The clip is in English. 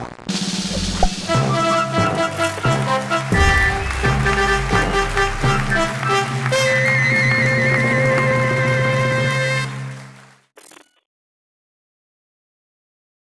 Bye.